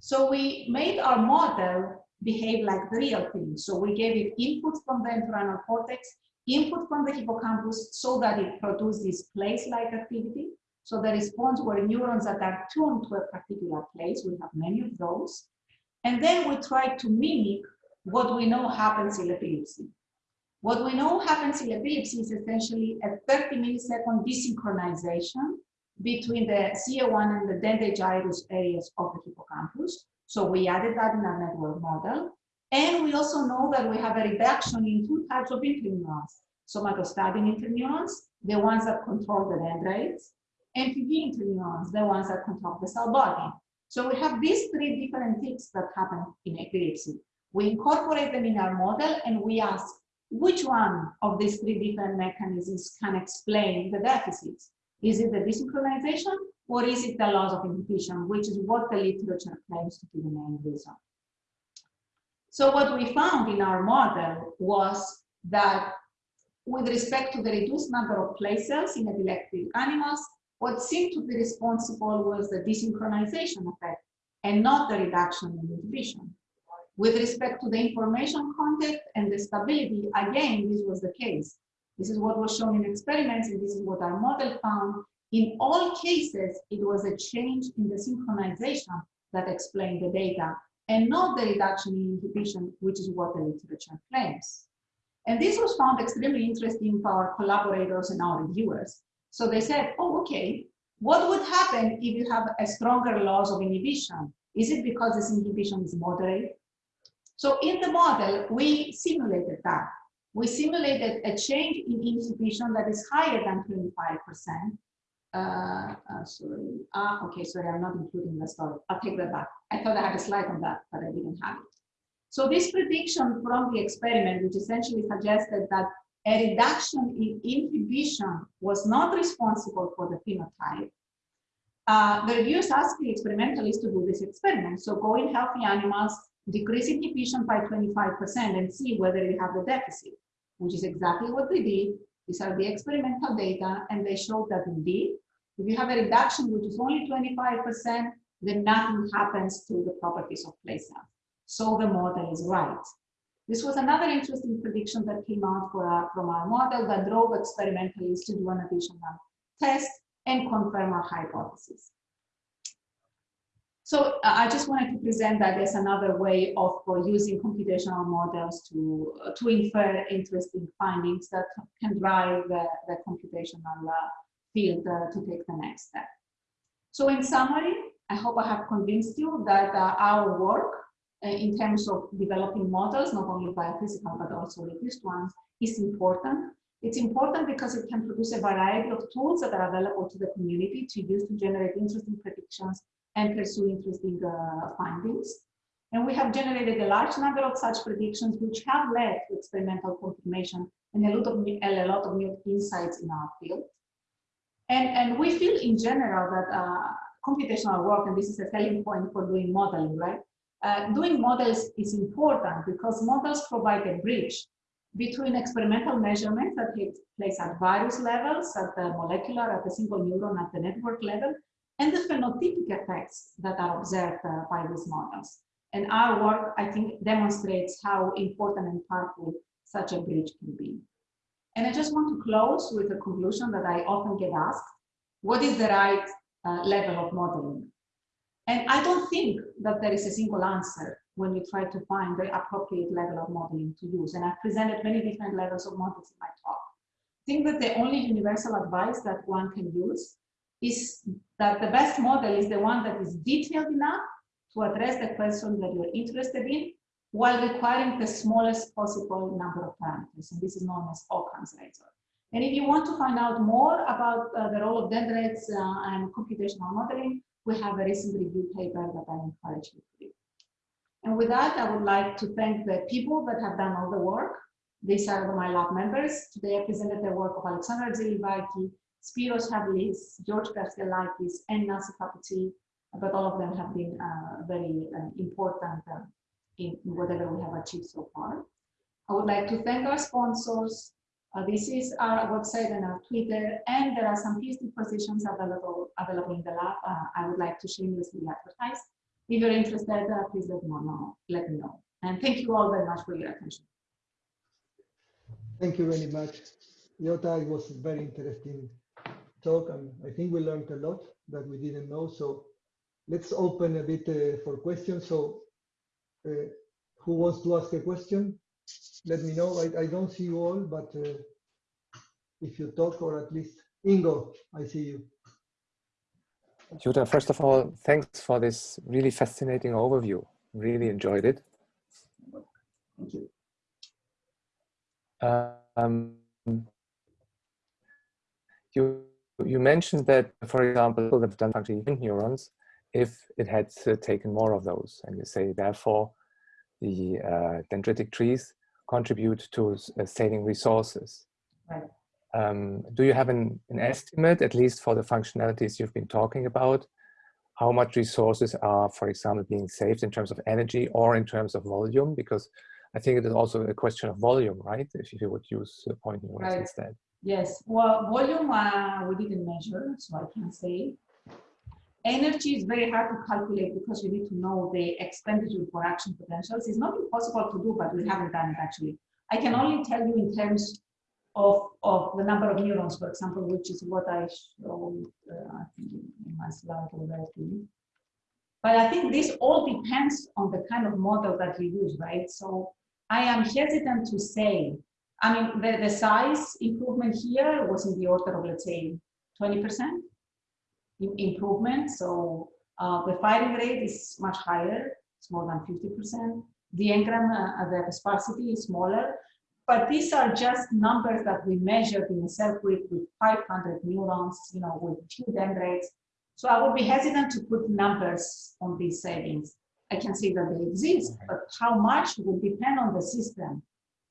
So we made our model behave like the real thing. So we gave it input from the entorhinal cortex input from the hippocampus so that it produces this place-like activity. So the response were neurons that are tuned to a particular place. We have many of those. And then we try to mimic what we know happens in epilepsy. What we know happens in epilepsy is essentially a 30 millisecond desynchronization between the CA1 and the dentate gyrus areas of the hippocampus. So we added that in our network model. And we also know that we have a reduction in two types of interneurons, somatostatin interneurons, the ones that control the dendrites, and PV interneurons, the ones that control the cell body. So we have these three different things that happen in epilepsy. We incorporate them in our model and we ask which one of these three different mechanisms can explain the deficits. Is it the desynchronization or is it the loss of inhibition, which is what the literature claims to be the main reason. So what we found in our model was that with respect to the reduced number of place cells in epileptic animals, what seemed to be responsible was the desynchronization effect and not the reduction in inhibition. With respect to the information content and the stability, again, this was the case. This is what was shown in experiments, and this is what our model found. In all cases, it was a change in the synchronization that explained the data and not the reduction in inhibition, which is what the literature claims. And this was found extremely interesting for our collaborators and our reviewers. So they said, oh, okay, what would happen if you have a stronger loss of inhibition? Is it because this inhibition is moderate? So in the model, we simulated that. We simulated a change in inhibition that is higher than 25%. Uh, uh, sorry, ah, okay, sorry, I'm not including the story. I'll take that back. I thought I had a slide on that, but I didn't have it. So this prediction from the experiment, which essentially suggested that a reduction in inhibition was not responsible for the phenotype, uh, the reviewers asked the experimentalists to do this experiment. So go in healthy animals, decrease inhibition by 25% and see whether you have the deficit, which is exactly what they did. These are the experimental data, and they showed that indeed, if you have a reduction which is only 25%, then nothing happens to the properties of place cells. So the model is right. This was another interesting prediction that came out our, from our model that drove experimentalists to do an additional test and confirm our hypothesis. So uh, I just wanted to present that as another way of using computational models to, uh, to infer interesting findings that can drive the, computational uh, field to take the next step. So in summary, I hope I have convinced you that our work in terms of developing models, not only biophysical, but also reduced ones, is important it's important because it can produce a variety of tools that are available to the community to use to generate interesting predictions and pursue interesting uh, findings. And we have generated a large number of such predictions, which have led to experimental confirmation and a lot of, a lot of new insights in our field. And, and we feel in general that uh, computational work, and this is a selling point for doing modeling, right? Uh, doing models is important because models provide a bridge between experimental measurements that take place at various levels, at the molecular, at the single neuron, at the network level, and the phenotypic effects that are observed uh, by these models. And our work, I think, demonstrates how important and powerful such a bridge can be. And I just want to close with a conclusion that I often get asked, what is the right uh, level of modeling? And I don't think that there is a single answer when you try to find the appropriate level of modeling to use. And I've presented many different levels of models in my talk. I think that the only universal advice that one can use is that the best model is the one that is detailed enough to address the question that you're interested in while requiring the smallest possible number of parameters. And this is known as Occam's razor. And if you want to find out more about uh, the role of dendrites uh, and computational modeling, we have a recent review paper that I encourage you to read. And with that, I would like to thank the people that have done all the work. These are my lab members. Today I presented the work of Alexandra Tzilivaki, Spyros Chavlis, George Kastellakis, and Nancy Papoutsi, but all of them have been uh, very uh, important uh, in whatever we have achieved so far. I would like to thank our sponsors. Uh, this is our website and our Twitter, and there are some PhD positions available, available in the lab. Uh, I would like to shamelessly advertise. If you're interested, uh, please let me know. Let me know. And thank you all very much for your attention. Thank you very much. Yota, it was very interesting talk, and I think we learned a lot that we didn't know. So let's open a bit uh, for questions. So uh, who wants to ask a question? Let me know. I, I don't see you all, but uh, if you talk or at least Ingo, I see you. Jutta, first of all, thanks for this really fascinating overview. Really enjoyed it. Thank you. Um, you you mentioned that, for example, people have done neurons if it had uh, taken more of those, and you say therefore the uh, dendritic trees contribute to uh, saving resources. Right. Um, do you have an, an estimate, at least for the functionalities you've been talking about, how much resources are, for example, being saved in terms of energy or in terms of volume? Because I think it is also a question of volume, right? If you would use point neurons right. instead. Yes, well, volume uh, we didn't measure, so I can't say. Energy is very hard to calculate because you need to know the expenditure for action potentials. It's not impossible to do, but we haven't done it actually. I can only tell you in terms of, of the number of neurons, for example, which is what I showed uh, in my slide already. But I think this all depends on the kind of model that you use, right? So I am hesitant to say, I mean, the, the size improvement here was in the order of, let's say, 20%. improvement. So uh, the firing rate is much higher, it's more than 50%. The engram, uh, the sparsity is smaller, but these are just numbers that we measured in a cell group with 500 neurons, you know, with few dendrites. So I would be hesitant to put numbers on these savings. I can see that they exist, but how much will depend on the system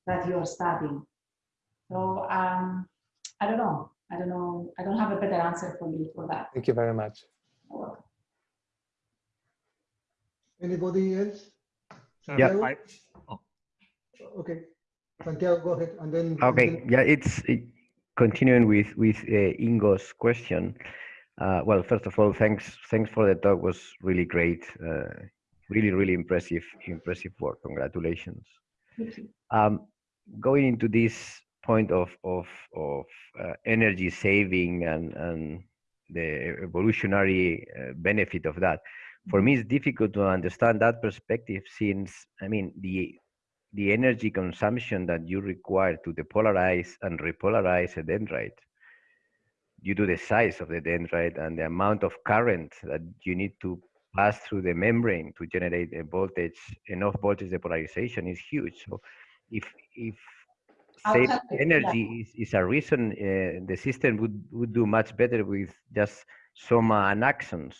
that you're studying. So um, I don't know. I don't know. I don't have a better answer for you for that. Thank you very much. Anybody else? Yeah, Santiago? I, Okay, Santiago, go ahead, and then. okay, yeah, it's it, continuing with with uh, Ingo's question. Uh, well, first of all, thanks thanks for the talk. It Was really great. Uh, really, really impressive, impressive work. Congratulations. Thank you. Um, going into this point of of of uh, energy saving and and the evolutionary uh, benefit of that, for me, it's difficult to understand that perspective since I mean the the energy consumption that you require to depolarize and repolarize a dendrite due to the size of the dendrite and the amount of current that you need to pass through the membrane to generate a voltage, enough voltage depolarization is huge. So if, if save you, yeah. energy is, is a reason, uh, the system would, would do much better with just soma and axons.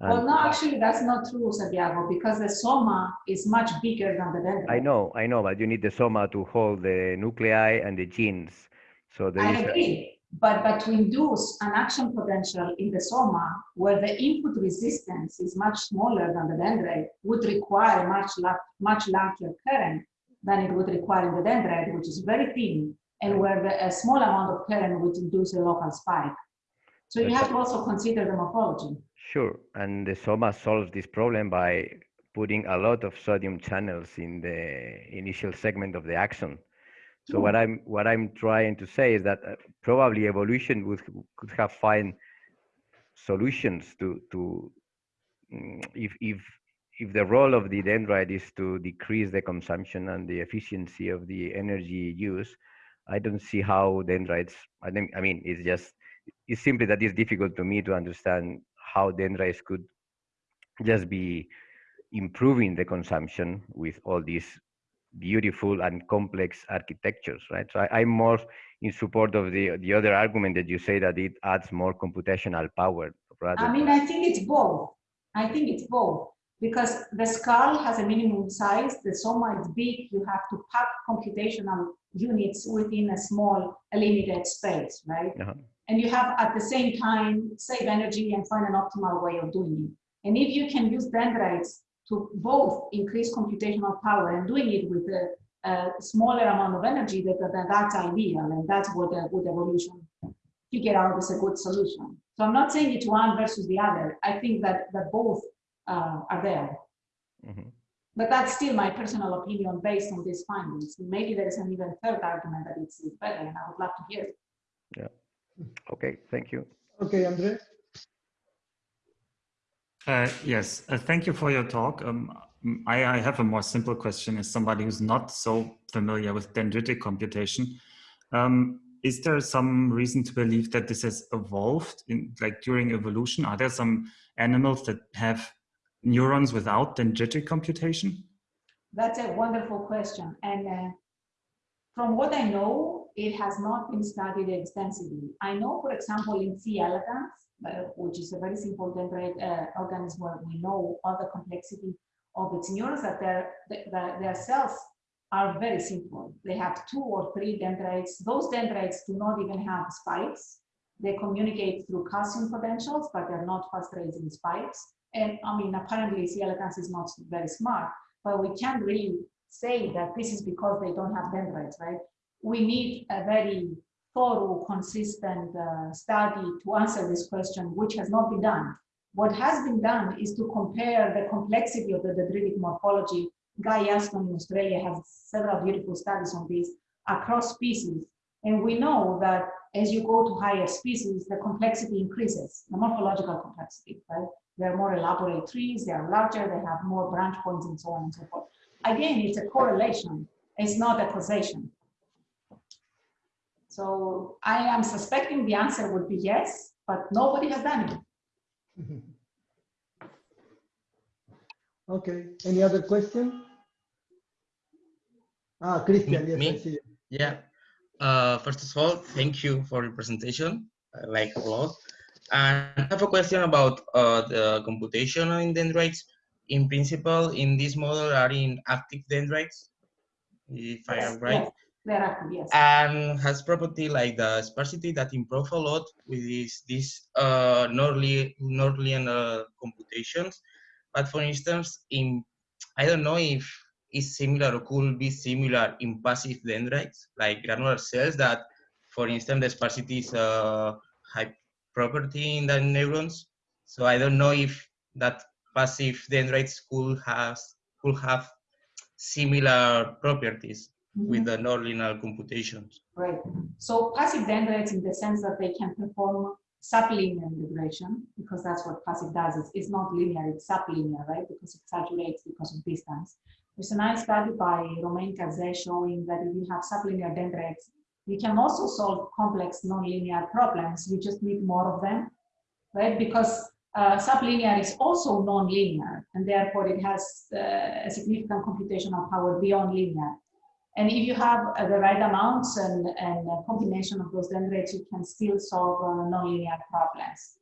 Well, no, actually, that's not true, Santiago, because the soma is much bigger than the dendrite. I know, I know, but you need the soma to hold the nuclei and the genes. So there I agree, but, but to induce an action potential in the soma where the input resistance is much smaller than the dendrite would require much, much larger current than it would require in the dendrite, which is very thin, and where the, a small amount of current would induce a local spike. So you have to also consider the morphology. Sure, and the SOMA solves this problem by putting a lot of sodium channels in the initial segment of the axon. So what I'm what I'm trying to say is that uh, probably evolution would could have find solutions to to mm, if if if the role of the dendrite is to decrease the consumption and the efficiency of the energy use, I don't see how dendrites. I think I mean it's just it's simply that it's difficult to me to understand how dendrites could just be improving the consumption with all these beautiful and complex architectures, right? So I, I'm more in support of the the other argument that you say that it adds more computational power rather. I mean, I think it's both. I think it's both because the skull has a minimum size, the soma is big, you have to pack computational units within a small, a limited space, right? Uh-huh. And you have at the same time save energy and find an optimal way of doing it. And if you can use dendrites to both increase computational power and doing it with a, a smaller amount of energy, that, that that's ideal, and that's what the good evolution figure out is a good solution. So I'm not saying it's one versus the other. I think that that both uh, are there. Mhm. But that's still my personal opinion based on these findings. Maybe there is an even third argument that it's better, and I would love to hear it. Okay, thank you. Okay, Andre? Uh, yes, uh, thank you for your talk. Um, mm, I, I have a more simple question as somebody who's not so familiar with dendritic computation. Um, is there some reason to believe that this has evolved in like during evolution? Are there some animals that have neurons without dendritic computation? That's a wonderful question. And uh, from what I know, it has not been studied extensively. I know, for example, in C. elegans, uh, which is a very simple dendrite uh, organism where we know all the complexity of its neurons, that their, their cells are very simple. They have two or three dendrites. Those dendrites do not even have spikes. They communicate through calcium potentials, but they're not fast raising spikes. And I mean, apparently C. elegans is not very smart, but we can't really say that this is because they don't have dendrites, right? We need a very thorough, consistent uh, study to answer this question, which has not been done. What has been done is to compare the complexity of the dendritic morphology. Guy Elston in Australia has several beautiful studies on this across species. And we know that as you go to higher species, the complexity increases, the morphological complexity, right? They're more elaborate trees, they are larger, they have more branch points and so on and so forth. Again, it's a correlation, it's not a causation. So I am suspecting the answer would be yes, but nobody has done it. [laughs] Okay, any other question? Ah, Christian, yes, I see. you. Yeah. Uh, first of all, thank you for your presentation. I like a lot. And I have a question about uh, the computation in dendrites. In principle, in this model are in active dendrites, if I am right. yes, active, yes. and has property like the sparsity that improve a lot with this this uh Norley Norleyan uh, computations. But for instance, in I don't know if it's similar or could be similar in passive dendrites, like granular cells that, for instance, the sparsity is a high property in the neurons. So I don't know if that passive dendrites could have could have similar properties with Mhm. the nonlinear computations. Right. So passive dendrites in the sense that they can perform sublinear integration, because that's what passive does. It's, it's not linear, it's sublinear, right? Because it saturates because of distance. There's a nice study by Romain Cazé showing that if you have sublinear dendrites, you can also solve complex nonlinear problems. You just need more of them, right? Because uh, sublinear is also non-linear, and therefore it has uh, a significant computational power beyond linear. And if you have uh, the right amounts and, and combination of those dendrites, you can still solve uh, nonlinear problems.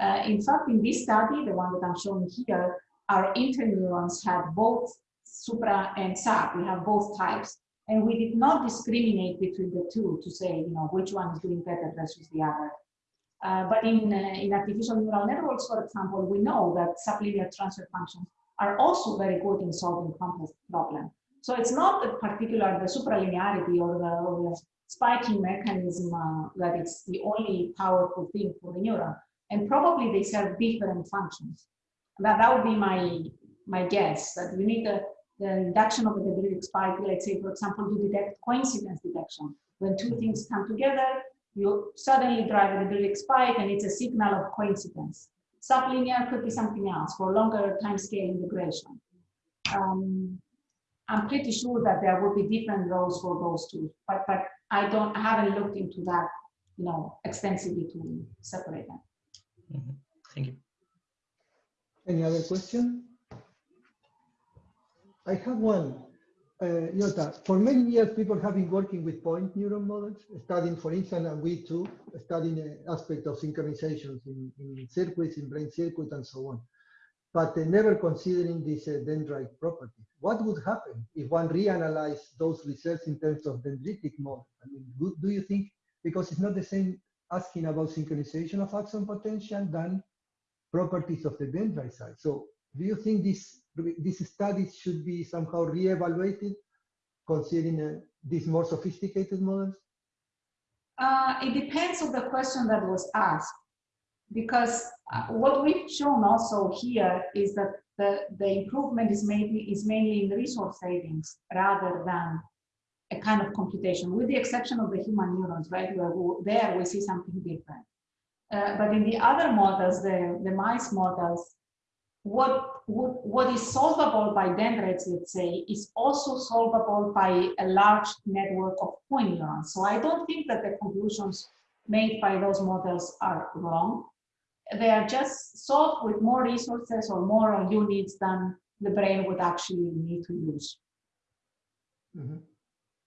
Uh, in fact, in this study, the one that I'm showing here, our interneurons have both supra and sub. We have both types. And we did not discriminate between the two to say, you know, which one is doing better versus the other. Uh, but in, uh, in artificial neural networks, for example, we know that sublinear transfer functions are also very good in solving complex problems. So it's not the particular, the supralinearity or the, or the spiking mechanism uh, that it's the only powerful thing for the neuron. And probably they serve different functions. That, that would be my, my guess, that we need the, the induction of a dendritic spike, let's say, for example, to detect coincidence detection. When two things come together, you suddenly drive a dendritic spike and it's a signal of coincidence. Sublinear could be something else for longer time scale integration. Um, I'm pretty sure that there will be different roles for those two, but but I don't I haven't looked into that, you know, extensively to separate them. Mhm. Thank you. Any other question? I have one. Uh, for many years, people have been working with point neuron models, studying, for instance, and we too, studying uh, aspect of synchronizations in, in circuits, in brain circuit, and so on. But uh, never considering this uh, dendrite property. What would happen if one reanalyzed those results in terms of dendritic model? I mean, do, do you think, because it's not the same asking about synchronization of axon potential than properties of the dendrite side. So do you think this, these studies should be somehow re-evaluated considering uh, these more sophisticated models? Uh, it depends on the question that was asked, because uh, what we've shown also here is that the, the improvement is mainly, is mainly in resource savings rather than a kind of computation, with the exception of the human neurons, right? Where we, there we see something different. Uh, but in the other models, the, the mice models, what, what, what is solvable by dendrites, let's say, is also solvable by a large network of point neurons. So I don't think that the conclusions made by those models are wrong. They are just solved with more resources or more units than the brain would actually need to use. Mhm.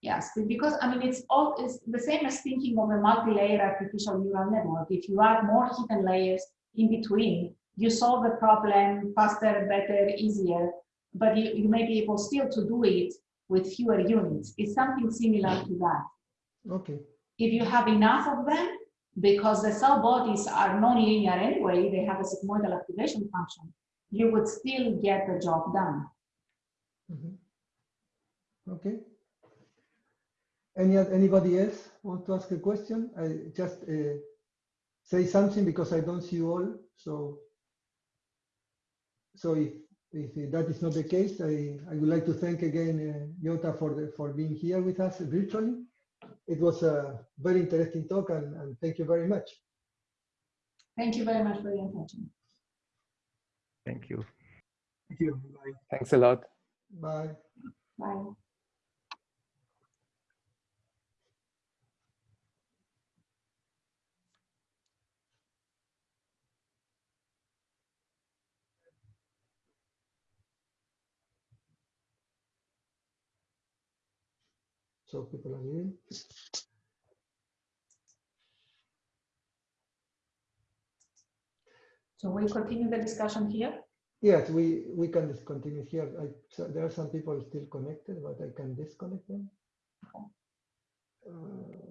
Yes, because I mean, it's all it's the same as thinking of a multi-layer artificial neural network. If you add more hidden layers in between, you solve the problem faster, better, easier, but you, you may be able still to do it with fewer units. It's something similar to that. Okay, If you have enough of them, because the cell bodies are non-linear anyway, they have a sigmoidal activation function, you would still get the job done. Mhm. okay. Any, anybody else want to ask a question? I just uh, say something because I don't see you all. So, so if, if that is not the case, I, I would like to thank again uh, Yota for the, for being here with us virtually. It was a very interesting talk and, and thank you very much. Thank you very much for your attention. Thank you. Thank you. Bye. Thanks a lot. Bye. Bye. So people are leaving. So we continue the discussion here. Yes, we, we can just continue here. I, so there are some people still connected, but I can disconnect them. Uh,